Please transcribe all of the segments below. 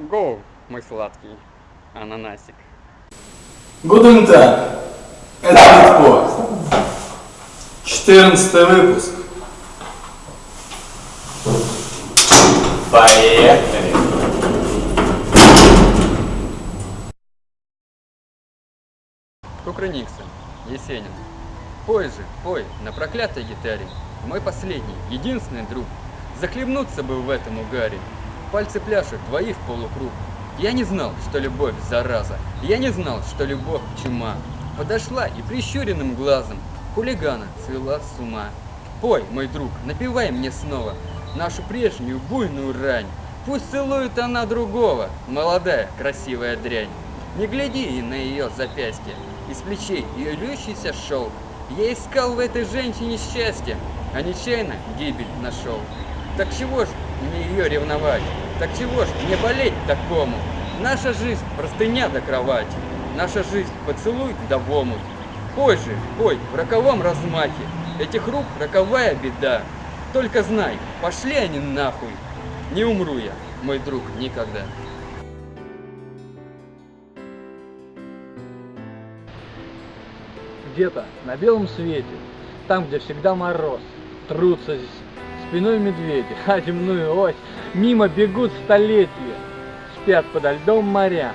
Гоу, мой сладкий ананасик. Tag. Это Битпост. 14 выпуск. Поехали. Кукрыниксон, Есенин. Пой же, пой, на проклятой гитаре. Мой последний, единственный друг. Захлебнуться бы в этом угаре. Пальцы пляшут, двои в полукруг. Я не знал, что любовь зараза. Я не знал, что любовь чума. Подошла и прищуренным глазом хулигана свела с ума. Пой, мой друг, напевай мне снова нашу прежнюю буйную рань. Пусть целует она другого, молодая, красивая дрянь. Не гляди и на ее запястье, из плечей ее льющийся шелк. Я искал в этой женщине счастье, а нечаянно гибель нашел. Так чего ж мне ее ревновать? Так чего ж мне болеть такому? Наша жизнь простыня до кровати, наша жизнь поцелуй да в омут. Пой же, пой, в роковом размахе, этих рук роковая беда. Только знай, пошли они нахуй, не умру я, мой друг, никогда. Где-то на белом свете, там, где всегда мороз, трутся спиной медведи, а земную ось мимо бегут столетия, спят подо льдом моря,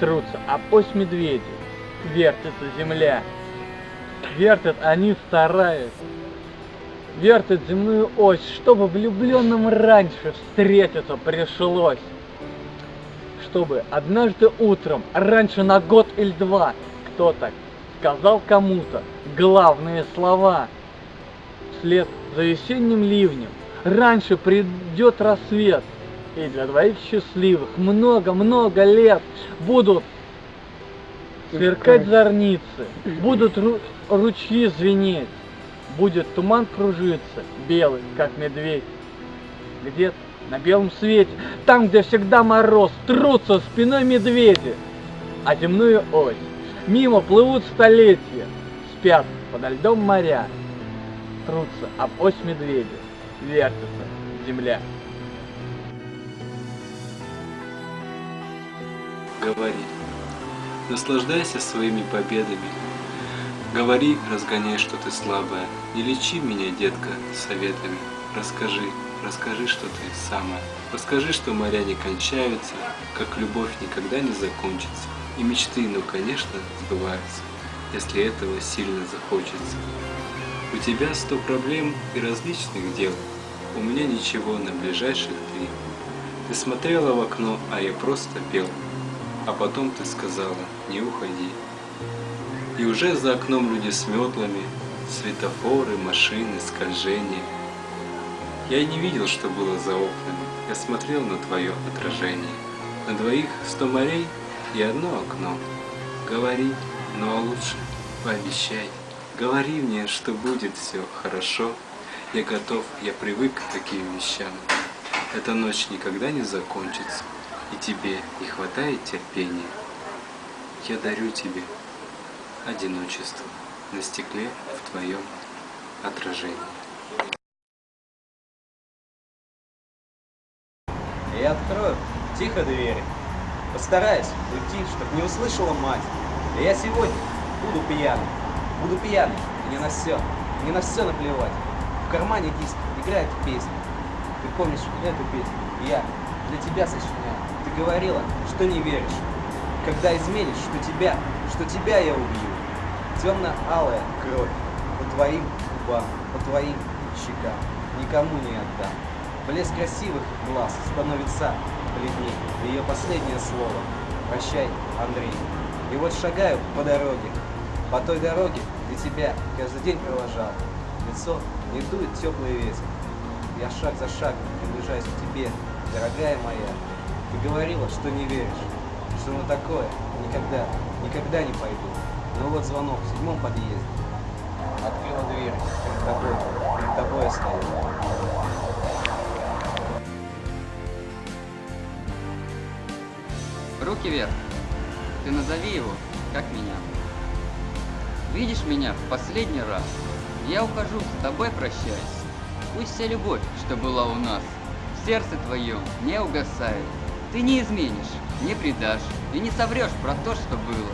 трутся об ось медведи, вертится земля, вертят они стараясь, вертят земную ось, чтобы влюбленным раньше встретиться пришлось, чтобы однажды утром, раньше на год или два, кто-то сказал кому-то главные слова. Вслед за весенним ливнем раньше придет рассвет, и для двоих счастливых много-много лет будут сверкать зорницы, будут ру- ручьи звенеть, будет туман кружиться, белый, как медведь. Где-то на белом свете, там, где всегда мороз, трутся спиной медведи, а земную ось. Мимо плывут столетия, спят подо льдом моря, трутся об ось медведя, вертится земля. Говори. Наслаждайся своими победами. Говори, разгоняй, что ты слабая. Не лечи меня, детка, советами. Расскажи, расскажи, что ты самая. Расскажи, что моря не кончаются, как любовь никогда не закончится. И мечты, ну, конечно, сбываются, если этого сильно захочется. У тебя сто проблем и различных дел. У меня ничего на ближайших три. Ты смотрела в окно, а я просто пел. А потом ты сказала, не уходи. И уже за окном люди с метлами, светофоры, машины, скольжения. Я не видел, что было за окнами. Я смотрел на твое отражение. На двоих сто морей и одно окно. Говори, ну а лучше пообещай. Говори мне, что будет все хорошо. Я готов, я привык к таким вещам. Эта ночь никогда не закончится, и тебе не хватает терпения. Я дарю тебе одиночество на стекле в твоем отражении. Я открою тихо двери. Постараюсь уйти, чтоб не услышала мать. Я сегодня буду пьяным. Буду пьяным. Мне на все. Мне на все наплевать. В кармане диск играет песня. Ты помнишь эту песню? Я для тебя сочиняю. Ты говорила, что не веришь. Когда изменишь, что тебя, что тебя я убью. Темно-алая кровь по твоим губам, по твоим щекам. Никому не отдам. Блеск красивых глаз становится бледней. Ее последнее слово. Прощай, Андрей. И вот шагаю по дороге. По той дороге, где тебя каждый день провожал. Лицо не дует теплый ветер. Я шаг за шагом приближаюсь к тебе, дорогая моя. Ты говорила, что не веришь, что на такое никогда, никогда не пойду. Но вот звонок в седьмом подъезде. Открыла дверь. Перед тобой, перед тобой я стою. Руки вверх. Ты назови его, как меня. Видишь меня в последний раз? Я ухожу, с тобой прощаюсь. Пусть вся любовь, что была у нас, в сердце твоем не угасает. Ты не изменишь, не предашь и не соврешь про то, что было.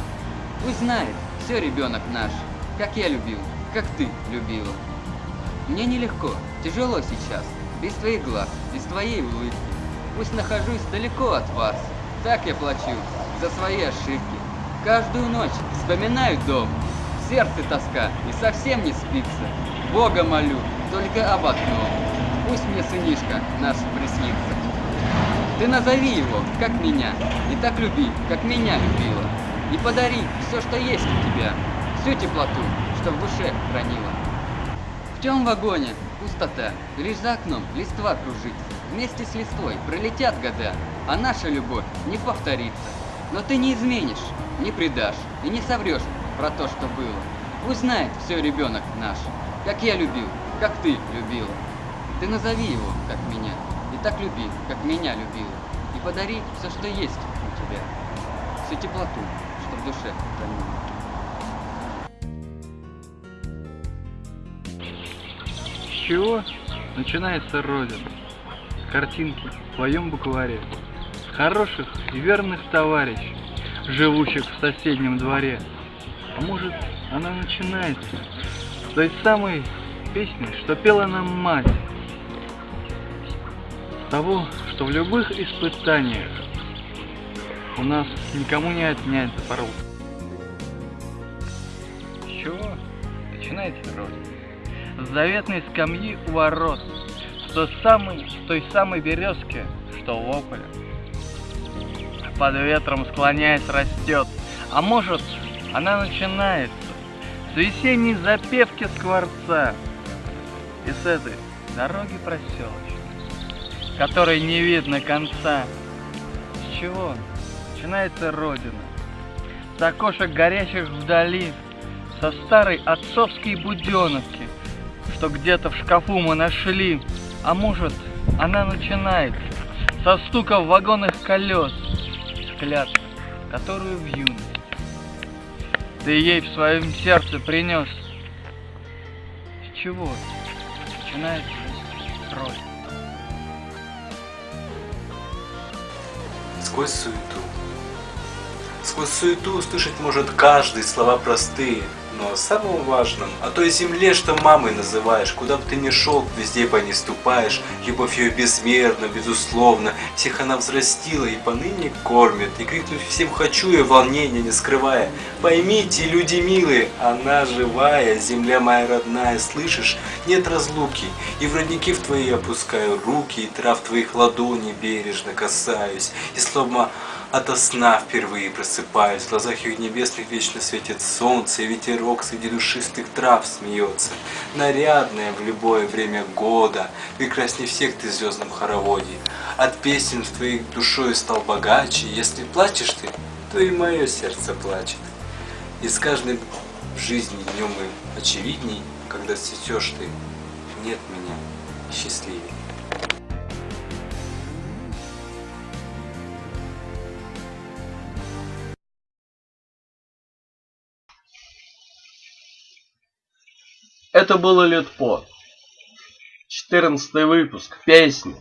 Пусть знает, все ребенок наш, как я любил, как ты любила. Мне нелегко, тяжело сейчас, без твоих глаз, без твоей улыбки. Пусть нахожусь далеко от вас, так я плачу за свои ошибки. Каждую ночь вспоминаю дом, в сердце тоска и совсем не спится. Бога молю, только об одном, пусть мне сынишка наш приснится. Ты назови его, как меня, и так люби, как меня любила. И подари все, что есть у тебя, всю теплоту, что в душе хранила. В темном вагоне пустота, лишь за окном листва кружится. Вместе с листвой пролетят года, а наша любовь не повторится. Но ты не изменишь, не предашь и не соврешь про то, что было. Пусть знает все ребенок наш, как я любил, как ты любила. Ты назови его, как меня, и так люби, как меня любила. И подари все, что есть у тебя, всю теплоту, что в душе хранила. С чего начинается Родина? Картинки в твоем букваре. Хороших и верных товарищей, живущих в соседнем дворе. А может, она начинается с той самой песни, что пела нам мать. Того, что в любых испытаниях у нас никому не отнять порог. Чего начинается Родина? с заветной скамьи у ворот, с той самой, с той самой березки, что в ополе. Под ветром склоняясь растет, а может она начинается с весенней запевки скворца и с этой дороги проселочной, которой не видно конца. С чего начинается Родина? С окошек горящих вдали, со старой отцовской буденовки, что где-то в шкафу мы нашли, а может, она начинается со стука вагонных колес, с клятвы, которую в юность ты ей в своем сердце принес. С чего начинается роль? Сквозь суету. Сквозь суету услышать может каждый слова простые, но о самом важном, о той земле, что мамой называешь, куда бы ты ни шел, везде по ней ступаешь, любовь ее безмерна, безусловно, всех она взрастила и поныне кормит, и крикнуть всем хочу и волнения не скрывая. Поймите, люди милые, она живая, земля моя родная, слышишь, нет разлуки, и в родники в твои опускаю руки, и трав твоих ладоней бережно касаюсь, и словно Ото сна впервые просыпаюсь, в глазах их небесных вечно светит солнце, и ветерок среди душистых трав смеется. Нарядная в любое время года, прекрасней всех ты в звездном хороводе. От песен в твоей душой стал богаче, если плачешь ты, то и мое сердце плачет. И с каждым жизни днем и очевидней, когда цветешь ты, нет меня счастливее. Это было лет по. 14 выпуск, песни.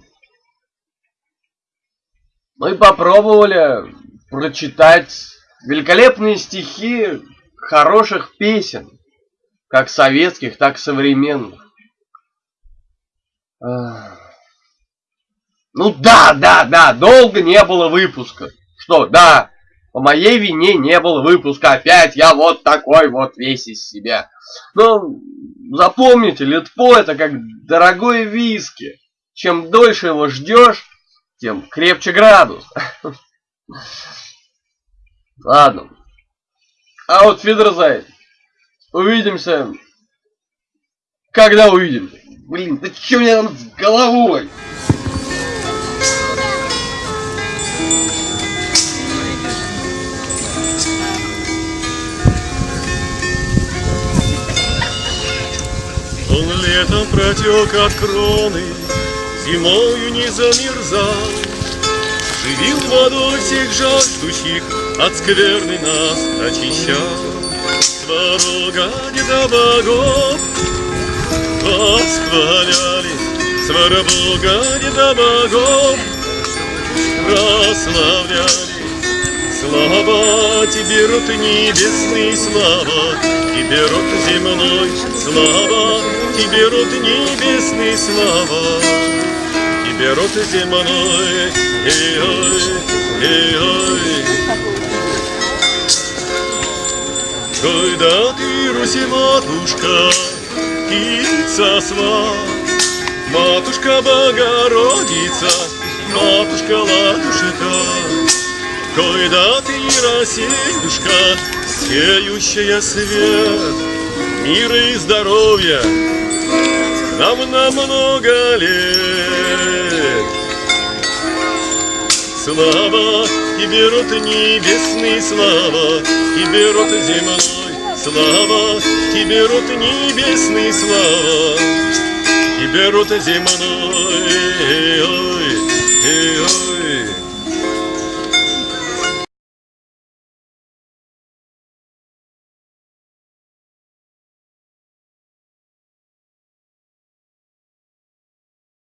Мы попробовали прочитать великолепные стихи хороших песен, как советских, так и современных. Ах. Ну да, да, да, долго не было выпуска. Что, да, по моей вине не было выпуска. Опять я вот такой вот весь из себя. Ну, запомните, Литпо это как дорогой виски. Чем дольше его ждешь, тем крепче градус. Ладно. А вот Фидерзайд. Увидимся. Когда увидимся? Блин, да что у меня там с головой? Летом протек от кроны, Зимою не замерзал, Живил водой всех жаждущих, От скверны нас очищал. Сварога деда богов восхваляли, Свара Бога деда богов прославлялись. Слава тебе, род небесный, слава тебе, род земной, слава тебе, род небесный, слава тебе, род земной. Эй-ой, эй-ой. Когда ты, Руси, матушка, птица сва, Матушка Богородица, матушка Ладушка, Когда ты, Россиюшка, сеющая свет, Мира и здоровья нам на много лет. Слава тебе, род небесный, слава тебе, род земной, слава тебе, род небесный, слава тебе, род земной.